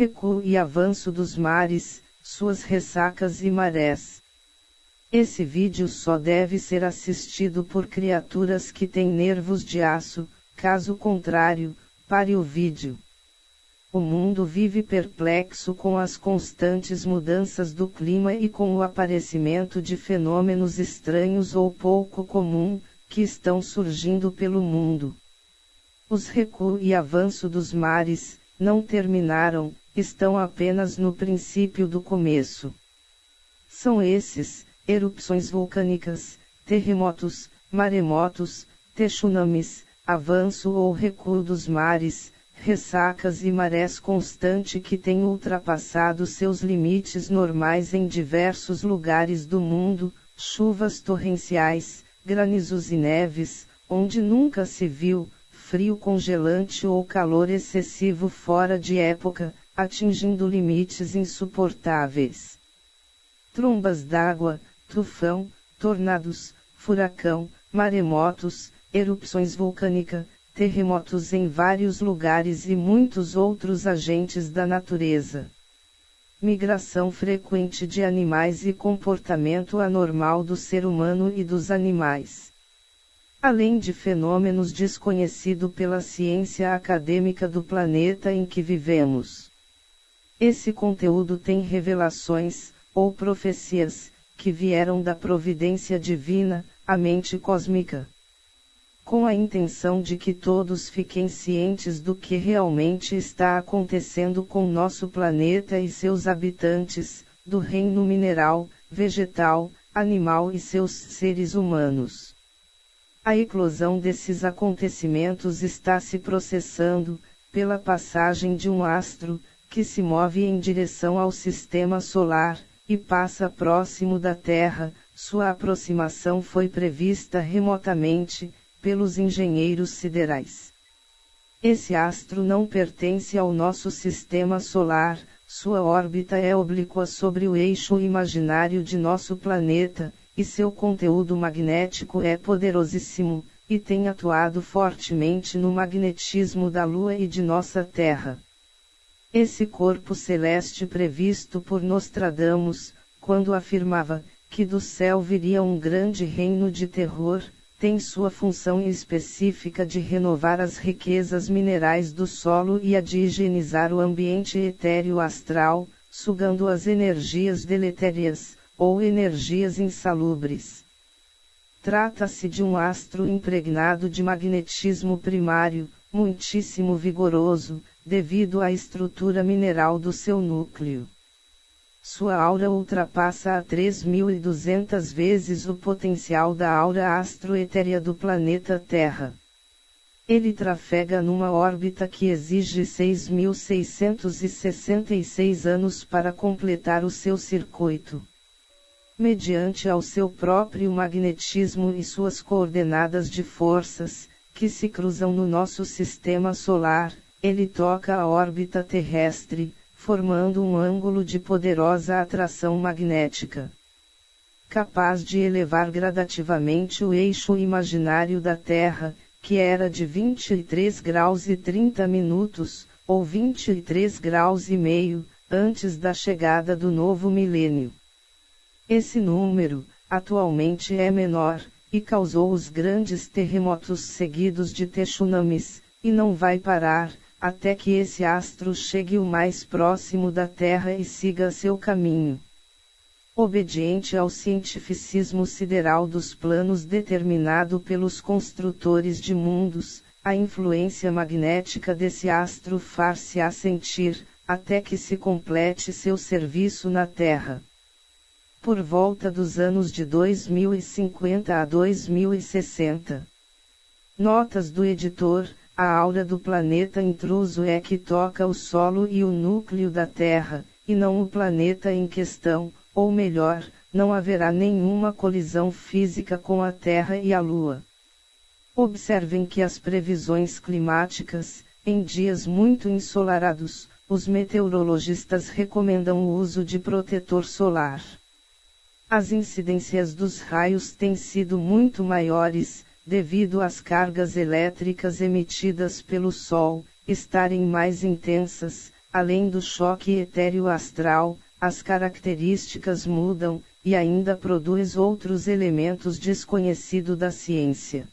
recuo e avanço dos mares, suas ressacas e marés. Esse vídeo só deve ser assistido por criaturas que têm nervos de aço, caso contrário, pare o vídeo. O mundo vive perplexo com as constantes mudanças do clima e com o aparecimento de fenômenos estranhos ou pouco comum, que estão surgindo pelo mundo. Os recuo e avanço dos mares, não terminaram, estão apenas no princípio do começo. São esses, erupções vulcânicas, terremotos, maremotos, tsunamis, avanço ou recuo dos mares, ressacas e marés constante que têm ultrapassado seus limites normais em diversos lugares do mundo, chuvas torrenciais, granizos e neves, onde nunca se viu, frio congelante ou calor excessivo fora de época, atingindo limites insuportáveis. Trombas d'água, tufão, tornados, furacão, maremotos, erupções vulcânicas, terremotos em vários lugares e muitos outros agentes da natureza. Migração frequente de animais e comportamento anormal do ser humano e dos animais. Além de fenômenos desconhecidos pela ciência acadêmica do planeta em que vivemos. Esse conteúdo tem revelações, ou profecias, que vieram da providência divina, a mente cósmica. Com a intenção de que todos fiquem cientes do que realmente está acontecendo com nosso planeta e seus habitantes, do reino mineral, vegetal, animal e seus seres humanos. A eclosão desses acontecimentos está se processando, pela passagem de um astro, que se move em direção ao sistema solar, e passa próximo da Terra, sua aproximação foi prevista remotamente, pelos engenheiros siderais. Esse astro não pertence ao nosso sistema solar, sua órbita é oblíqua sobre o eixo imaginário de nosso planeta, e seu conteúdo magnético é poderosíssimo, e tem atuado fortemente no magnetismo da Lua e de nossa Terra. Esse corpo celeste previsto por Nostradamus, quando afirmava que do céu viria um grande reino de terror, tem sua função específica de renovar as riquezas minerais do solo e a de higienizar o ambiente etéreo astral, sugando as energias deletérias, ou energias insalubres. Trata-se de um astro impregnado de magnetismo primário, muitíssimo vigoroso, devido à estrutura mineral do seu núcleo. Sua aura ultrapassa a 3.200 vezes o potencial da aura astroetérea do planeta Terra. Ele trafega numa órbita que exige 6.666 anos para completar o seu circuito. Mediante ao seu próprio magnetismo e suas coordenadas de forças, que se cruzam no nosso sistema solar, ele toca a órbita terrestre, formando um ângulo de poderosa atração magnética. Capaz de elevar gradativamente o eixo imaginário da Terra, que era de 23 graus e 30 minutos, ou 23 graus e meio, antes da chegada do novo milênio. Esse número, atualmente é menor, e causou os grandes terremotos seguidos de tsunamis, e não vai parar, até que esse astro chegue o mais próximo da Terra e siga seu caminho. Obediente ao cientificismo sideral dos planos determinado pelos construtores de mundos, a influência magnética desse astro far-se-á sentir, até que se complete seu serviço na Terra. Por volta dos anos de 2050 a 2060. Notas do editor, a aura do planeta intruso é que toca o solo e o núcleo da Terra, e não o planeta em questão, ou melhor, não haverá nenhuma colisão física com a Terra e a Lua. Observem que as previsões climáticas, em dias muito ensolarados, os meteorologistas recomendam o uso de protetor solar. As incidências dos raios têm sido muito maiores, devido às cargas elétricas emitidas pelo Sol estarem mais intensas, além do choque etéreo astral, as características mudam, e ainda produz outros elementos desconhecidos da ciência.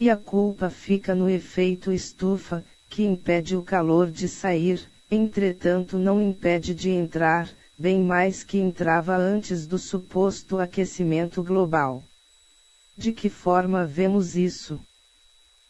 E a culpa fica no efeito estufa, que impede o calor de sair, entretanto não impede de entrar, bem mais que entrava antes do suposto aquecimento global. De que forma vemos isso?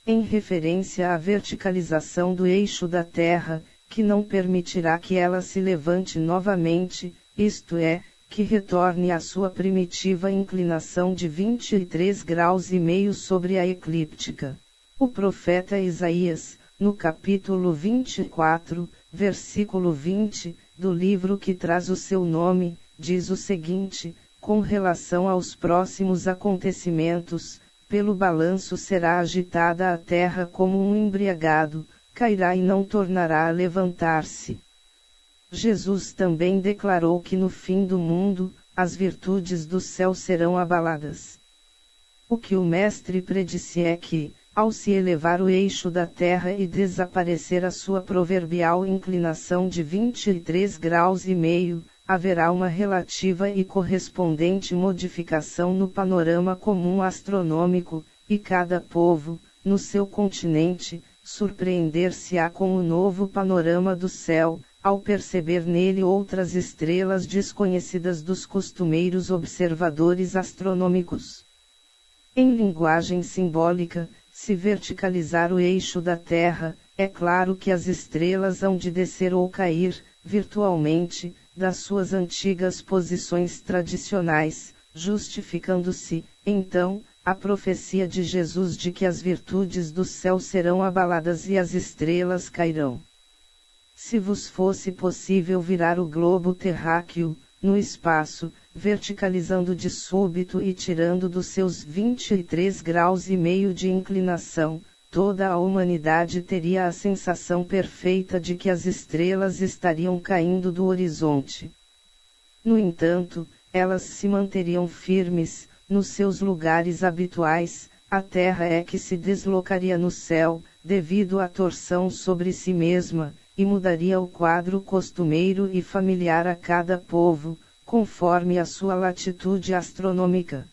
Em referência à verticalização do eixo da Terra, que não permitirá que ela se levante novamente, isto é, que retorne à sua primitiva inclinação de 23 graus e meio sobre a eclíptica. O profeta Isaías, no capítulo 24, versículo 20, do livro que traz o seu nome, diz o seguinte: com relação aos próximos acontecimentos, pelo balanço será agitada a terra como um embriagado, cairá e não tornará a levantar-se. Jesus também declarou que no fim do mundo, as virtudes do céu serão abaladas. O que o Mestre predisse é que, ao se elevar o eixo da Terra e desaparecer a sua proverbial inclinação de 23 graus e meio, haverá uma relativa e correspondente modificação no panorama comum astronômico, e cada povo, no seu continente, surpreender-se-á com o novo panorama do céu, ao perceber nele outras estrelas desconhecidas dos costumeiros observadores astronômicos. Em linguagem simbólica, se verticalizar o eixo da Terra, é claro que as estrelas hão de descer ou cair, virtualmente, das suas antigas posições tradicionais, justificando-se, então, a profecia de Jesus de que as virtudes do céu serão abaladas e as estrelas cairão. Se vos fosse possível virar o globo terráqueo, no espaço, verticalizando de súbito e tirando dos seus 23 graus e meio de inclinação, toda a humanidade teria a sensação perfeita de que as estrelas estariam caindo do horizonte. No entanto, elas se manteriam firmes, nos seus lugares habituais, a Terra é que se deslocaria no céu, devido à torção sobre si mesma, e mudaria o quadro costumeiro e familiar a cada povo, conforme a sua latitude astronômica.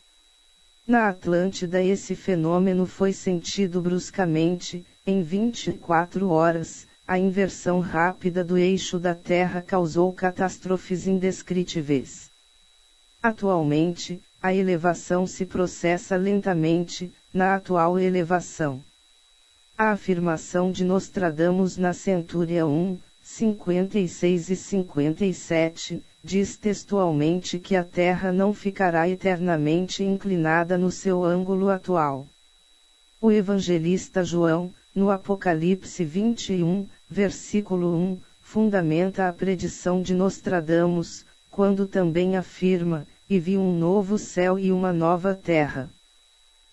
Na Atlântida esse fenômeno foi sentido bruscamente, em 24 horas, a inversão rápida do eixo da Terra causou catástrofes indescritíveis. Atualmente, a elevação se processa lentamente, na atual elevação. A afirmação de Nostradamus na Centúria 1, 56 e 57, diz textualmente que a Terra não ficará eternamente inclinada no seu ângulo atual. O evangelista João, no Apocalipse 21, versículo 1, fundamenta a predição de Nostradamus, quando também afirma: E vi um novo céu e uma nova terra.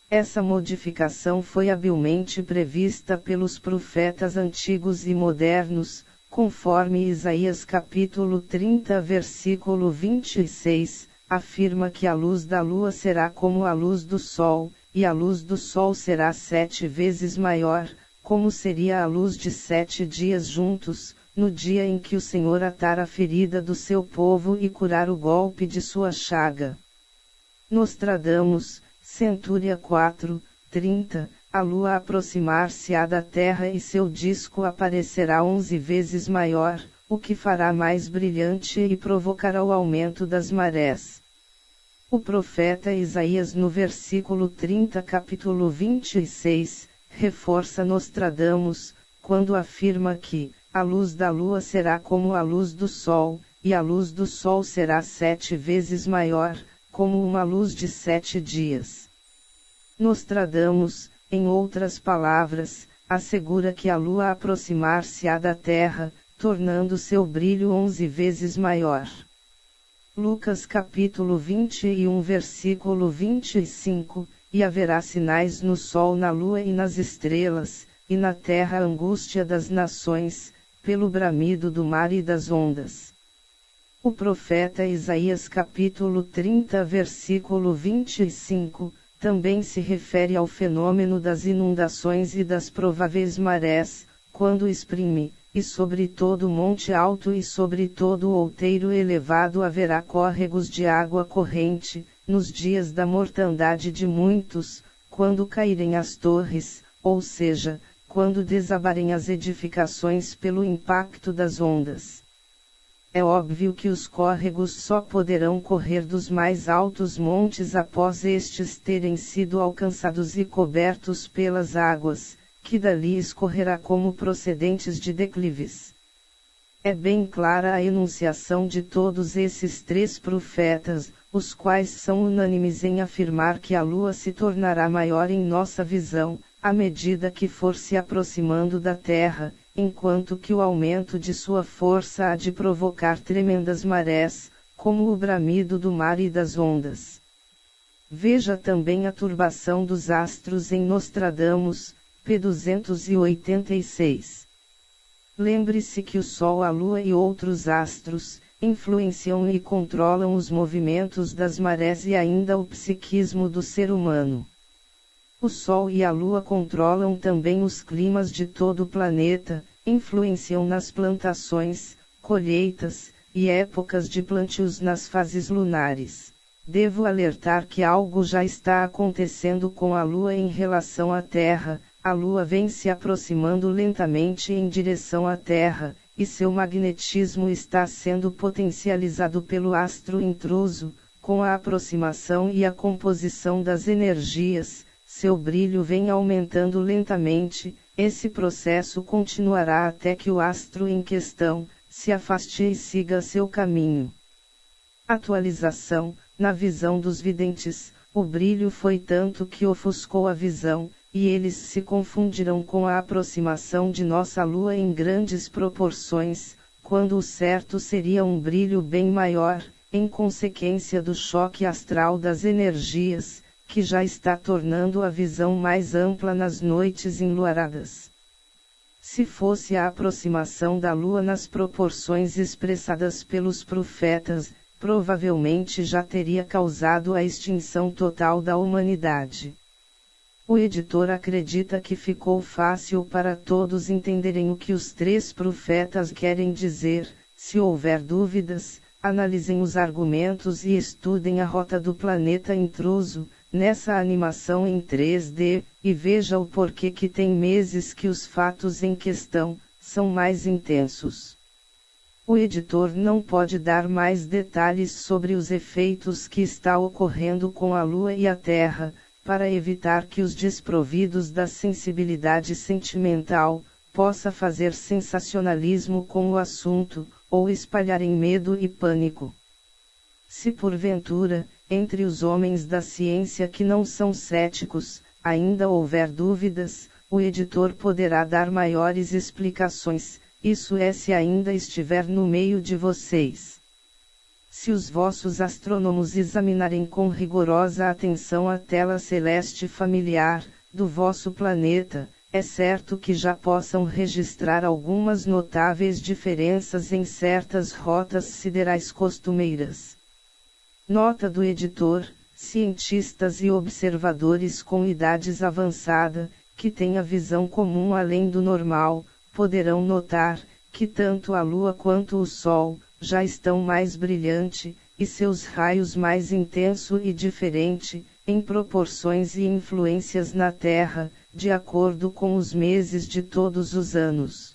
Essa modificação foi habilmente prevista pelos profetas antigos e modernos, conforme Isaías capítulo 30 versículo 26, afirma que a luz da lua será como a luz do sol, e a luz do sol será sete vezes maior, como seria a luz de sete dias juntos, no dia em que o Senhor atar a ferida do seu povo e curar o golpe de sua chaga. Nostradamus, Centúria 4, 30, a Lua aproximar-se-á da Terra e seu disco aparecerá onze vezes maior, o que fará mais brilhante e provocará o aumento das marés. O profeta Isaías no versículo 30 capítulo 26, reforça Nostradamus, quando afirma que, a luz da lua será como a luz do sol, e a luz do sol será sete vezes maior, como uma luz de sete dias. Nostradamus, em outras palavras, assegura que a Lua aproximar-se-á da Terra, tornando seu brilho onze vezes maior. Lucas capítulo 21 versículo 25, e haverá sinais no sol, na lua e nas estrelas, e na terra a angústia das nações, pelo bramido do mar e das ondas. O profeta Isaías capítulo 30 versículo 25, também se refere ao fenômeno das inundações e das prováveis marés, quando exprime, e sobre todo monte alto e sobre todo outeiro elevado haverá córregos de água corrente, nos dias da mortandade de muitos, quando caírem as torres, ou seja, quando desabarem as edificações pelo impacto das ondas. É óbvio que os córregos só poderão correr dos mais altos montes após estes terem sido alcançados e cobertos pelas águas, que dali escorrerá como procedentes de declives. É bem clara a enunciação de todos esses três profetas, os quais são unânimes em afirmar que a lua se tornará maior em nossa visão, à medida que for se aproximando da Terra, enquanto que o aumento de sua força há de provocar tremendas marés, como o bramido do mar e das ondas. Veja também a turbação dos astros em Nostradamus, p. 286. Lembre-se que o Sol, a Lua e outros astros, influenciam e controlam os movimentos das marés e ainda o psiquismo do ser humano. O Sol e a Lua controlam também os climas de todo o planeta, influenciam nas plantações, colheitas, e épocas de plantios nas fases lunares. Devo alertar que algo já está acontecendo com a Lua em relação à Terra, a Lua vem se aproximando lentamente em direção à Terra, e seu magnetismo está sendo potencializado pelo astro intruso, com a aproximação e a composição das energias, seu brilho vem aumentando lentamente, esse processo continuará até que o astro em questão se afaste e siga seu caminho. Atualização: Na visão dos videntes, o brilho foi tanto que ofuscou a visão, e eles se confundirão com a aproximação de nossa Lua em grandes proporções, quando o certo seria um brilho bem maior, em consequência do choque astral das energias, que já está tornando a visão mais ampla nas noites enluaradas. Se fosse a aproximação da Lua nas proporções expressadas pelos profetas, provavelmente já teria causado a extinção total da humanidade. O editor acredita que ficou fácil para todos entenderem o que os três profetas querem dizer, se houver dúvidas, analisem os argumentos e estudem a rota do planeta intruso, nessa animação em 3D, e veja o porquê que tem meses que os fatos em questão são mais intensos. O editor não pode dar mais detalhes sobre os efeitos que está ocorrendo com a Lua e a Terra, para evitar que os desprovidos da sensibilidade sentimental possa fazer sensacionalismo com o assunto, ou espalharem medo e pânico. Se porventura, entre os homens da ciência que não são céticos, ainda houver dúvidas, o editor poderá dar maiores explicações, isso é se ainda estiver no meio de vocês. Se os vossos astrônomos examinarem com rigorosa atenção a tela celeste familiar, do vosso planeta, é certo que já possam registrar algumas notáveis diferenças em certas rotas siderais costumeiras. Nota do editor: cientistas e observadores com idades avançada, que têm a visão comum além do normal, poderão notar que tanto a Lua quanto o Sol já estão mais brilhante, e seus raios mais intenso e diferente, em proporções e influências na Terra, de acordo com os meses de todos os anos.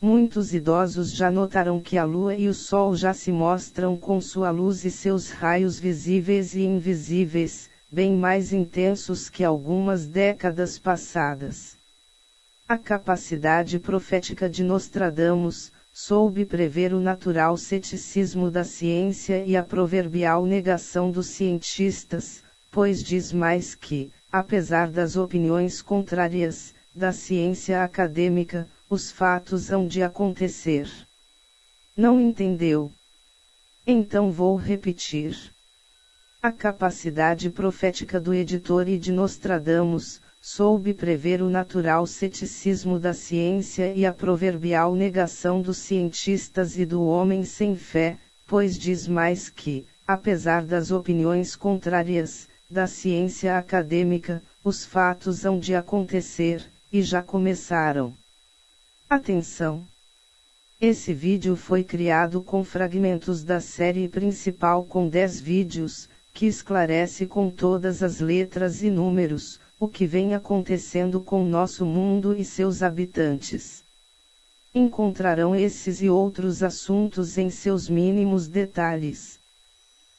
Muitos idosos já notaram que a lua e o sol já se mostram com sua luz e seus raios visíveis e invisíveis, bem mais intensos que algumas décadas passadas. A capacidade profética de Nostradamus, soube prever o natural ceticismo da ciência e a proverbial negação dos cientistas, pois diz mais que, apesar das opiniões contrárias, da ciência acadêmica, os fatos hão de acontecer. Não entendeu? Então vou repetir. A capacidade profética do editor e de Nostradamus, soube prever o natural ceticismo da ciência e a proverbial negação dos cientistas e do homem sem fé, pois diz mais que, apesar das opiniões contrárias, da ciência acadêmica, os fatos hão de acontecer, e já começaram. Atenção! Esse vídeo foi criado com fragmentos da série principal com 10 vídeos, que esclarece com todas as letras e números, o que vem acontecendo com nosso mundo e seus habitantes. Encontrarão esses e outros assuntos em seus mínimos detalhes.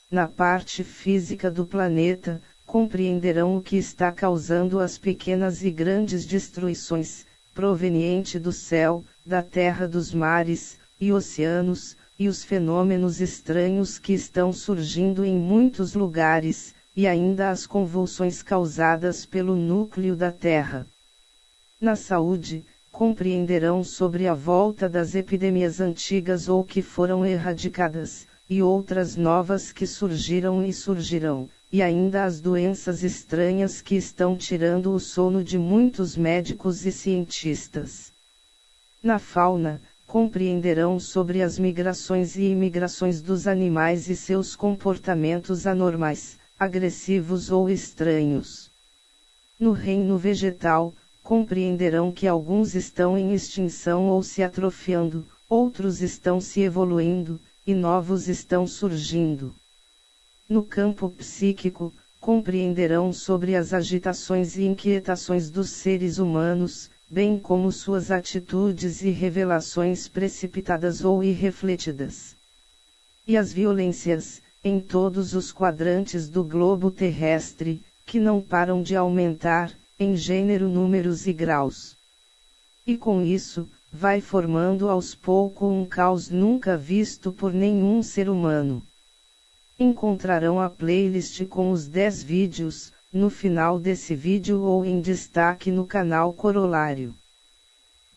Na parte física do planeta, compreenderão o que está causando as pequenas e grandes destruições, proveniente do céu, da terra dos mares, e oceanos, e os fenômenos estranhos que estão surgindo em muitos lugares, e ainda as convulsões causadas pelo núcleo da Terra. Na saúde, compreenderão sobre a volta das epidemias antigas ou que foram erradicadas, e outras novas que surgiram e surgirão, e ainda as doenças estranhas que estão tirando o sono de muitos médicos e cientistas. Na fauna, compreenderão sobre as migrações e imigrações dos animais e seus comportamentos anormais, agressivos ou estranhos. No reino vegetal, compreenderão que alguns estão em extinção ou se atrofiando, outros estão se evoluindo, e novos estão surgindo. No campo psíquico, compreenderão sobre as agitações e inquietações dos seres humanos, bem como suas atitudes e revelações precipitadas ou irrefletidas. E as violências, em todos os quadrantes do globo terrestre, que não param de aumentar, em gênero, números e graus. E com isso, vai formando aos poucos um caos nunca visto por nenhum ser humano. Encontrarão a playlist com os 10 vídeos, no final desse vídeo ou em destaque no canal Corolário.